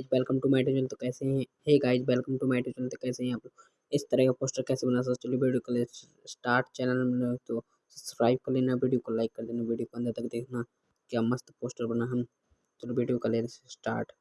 Guys welcome to my tuition तो कैसे हैं? Hey guys welcome to my tuition तो कैसे हैं आप इस तरह का पोस्टर कैसे बना सकते चलिए वीडियो को स्टार्ट चैनल में। तो सब्सक्राइब कर लेना वीडियो को लाइक कर देना वीडियो को अंदर तक देखना। क्या मस्त पोस्टर बना हम। चलो वीडियो का ले स्टार्ट